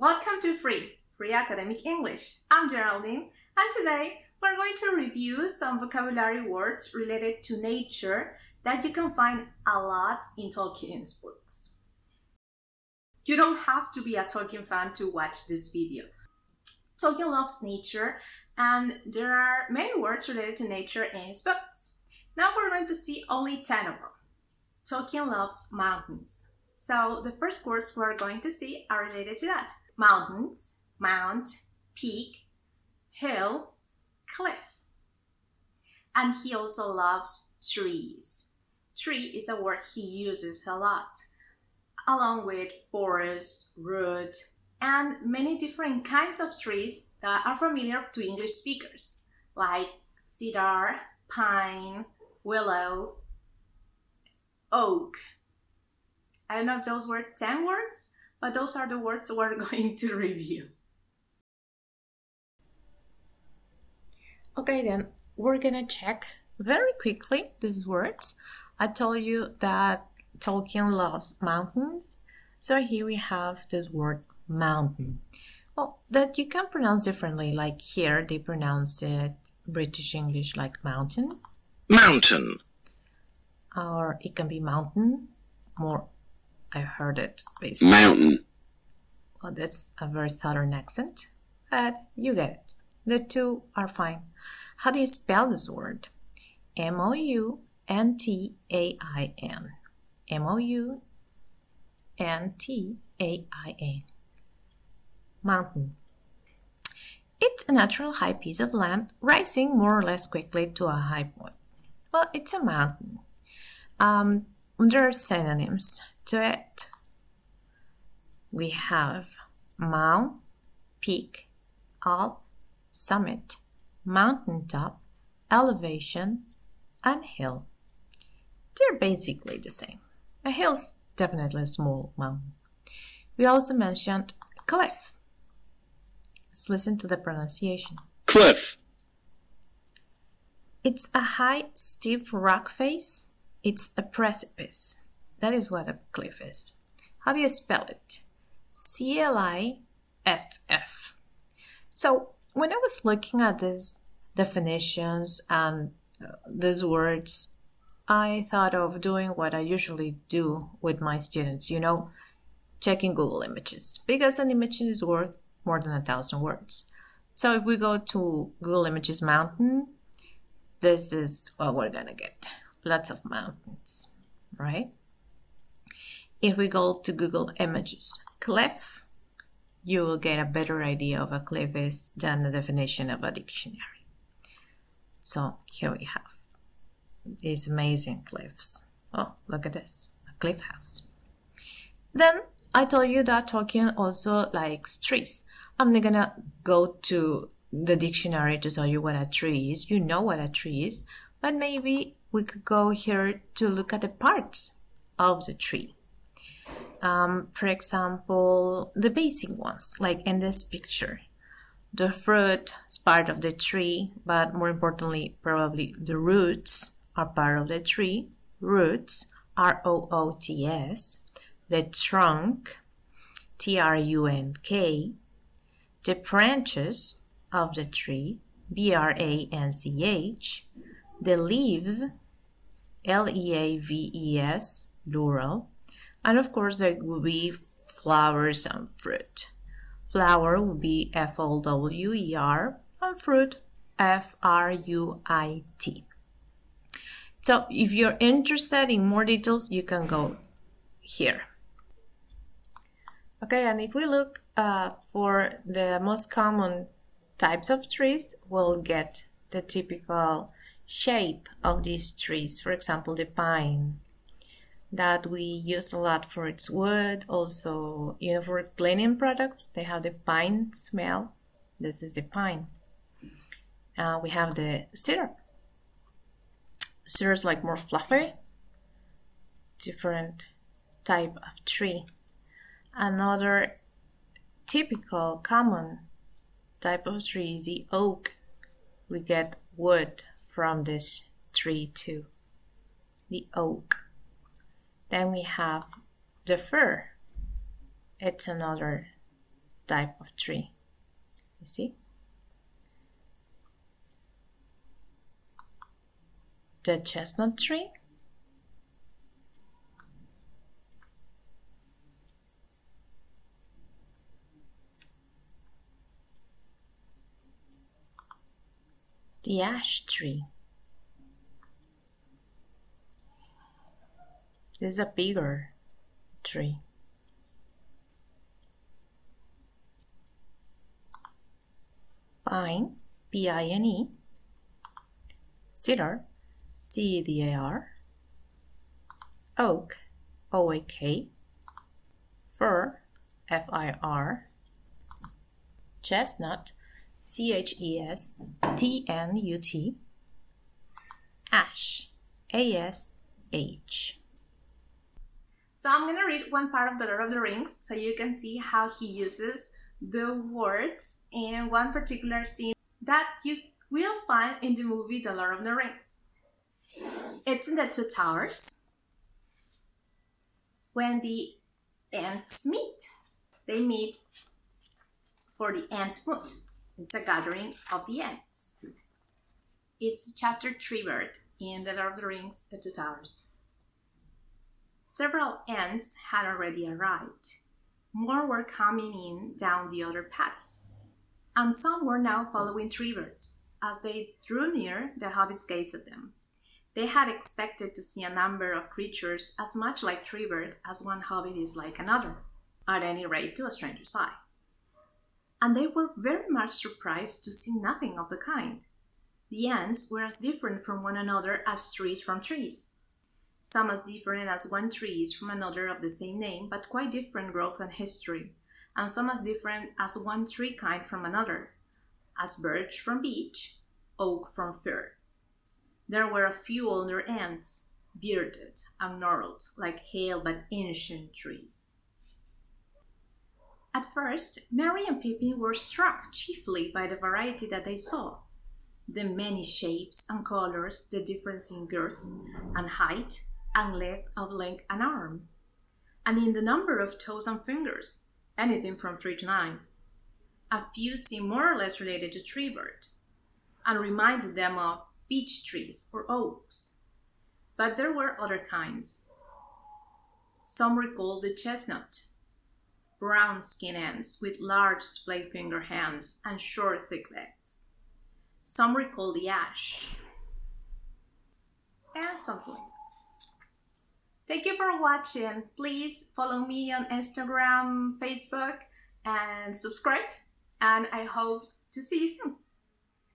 Welcome to Free, Free Academic English. I'm Geraldine, and today we're going to review some vocabulary words related to nature that you can find a lot in Tolkien's books. You don't have to be a Tolkien fan to watch this video. Tolkien loves nature, and there are many words related to nature in his books. Now we're going to see only 10 of them. Tolkien loves mountains. So the first words we're going to see are related to that mountains, mount, peak, hill, cliff. And he also loves trees. Tree is a word he uses a lot, along with forest, root, and many different kinds of trees that are familiar to English speakers, like cedar, pine, willow, oak. I don't know if those were 10 words, but those are the words we're going to review. Okay, then we're gonna check very quickly these words. I told you that Tolkien loves mountains, so here we have this word mountain. Well, that you can pronounce differently, like here they pronounce it British English like mountain. Mountain. Or it can be mountain, more I heard it basically. Mountain. Well, that's a very southern accent, but you get it. The two are fine. How do you spell this word? M O U N T A I N. M O U N T A I N. Mountain. It's a natural high piece of land rising more or less quickly to a high point. Well, it's a mountain. Um, there are synonyms to it. We have mount, peak, alp, summit, mountaintop, elevation, and hill. They're basically the same. A hill's definitely a small mountain. We also mentioned cliff. Let's listen to the pronunciation. Cliff. It's a high, steep rock face. It's a precipice. That is what a cliff is. How do you spell it? C L I F F. So when I was looking at these definitions and uh, these words, I thought of doing what I usually do with my students, you know, checking Google Images, because an image is worth more than a thousand words. So if we go to Google Images Mountain, this is what we're gonna get. Lots of mountains, right? If we go to Google Images cliff, you will get a better idea of a cliff is than the definition of a dictionary. So here we have these amazing cliffs. Oh, look at this, a cliff house. Then I told you that Tolkien also likes trees. I'm not gonna go to the dictionary to tell you what a tree is. You know what a tree is, but maybe we could go here to look at the parts of the tree. Um, for example, the basic ones, like in this picture. The fruit is part of the tree, but more importantly, probably the roots are part of the tree. Roots, R O O T S. The trunk, T R U N K. The branches of the tree, B R A N C H. The leaves, L E A V E S, plural and of course, there will be flowers and fruit. Flower will be F O W E R and fruit F R U I T. So if you're interested in more details, you can go here. Okay, and if we look uh, for the most common types of trees, we'll get the typical shape of these trees. For example, the pine, that we use a lot for its wood. Also, you know, for cleaning products, they have the pine smell. This is the pine. Uh, we have the cedar. Cedar is like more fluffy, different type of tree. Another typical, common type of tree is the oak. We get wood from this tree too. The oak. Then we have the fir. It's another type of tree. You see? The chestnut tree the ash tree. This is a bigger tree. Pine, P-I-N-E, cedar, C-E-D-A-R, oak, O-A-K, fir, F-I-R, chestnut, C H E S T N U T, Ash, A S H. So I'm gonna read one part of The Lord of the Rings so you can see how he uses the words in one particular scene that you will find in the movie The Lord of the Rings. It's in the Two Towers when the Ents meet. They meet for the Ent Moot. It's a gathering of the Ents. It's chapter Treebeard in The Lord of the Rings The Two Towers. Several Ents had already arrived. More were coming in down the other paths, and some were now following Treebeard. As they drew near, the hobbits gazed at them. They had expected to see a number of creatures as much like Treebeard as one hobbit is like another, at any rate to a stranger's eye and they were very much surprised to see nothing of the kind. The Ents were as different from one another as trees from trees. Some as different as one tree is from another of the same name, but quite different growth and history, and some as different as one tree kind from another, as birch from beech, oak from fir. There were a few older Ents, bearded and gnarled, like hale but ancient trees. At first, Merry and Pippin were struck chiefly by the variety that they saw. The many shapes and colors, the difference in girth and height and length of leg and arm, and in the number of toes and fingers, anything from three to nine. A few seemed more or less related to treebeard, and reminded them of beech trees or oaks. But there were other kinds. Some recalled the chestnut, brown skin Ents with large splay finger hands and short thick legs. Some recall the ash. And something like that. Thank you for watching. Please follow me on Instagram, Facebook, and subscribe. And I hope to see you soon.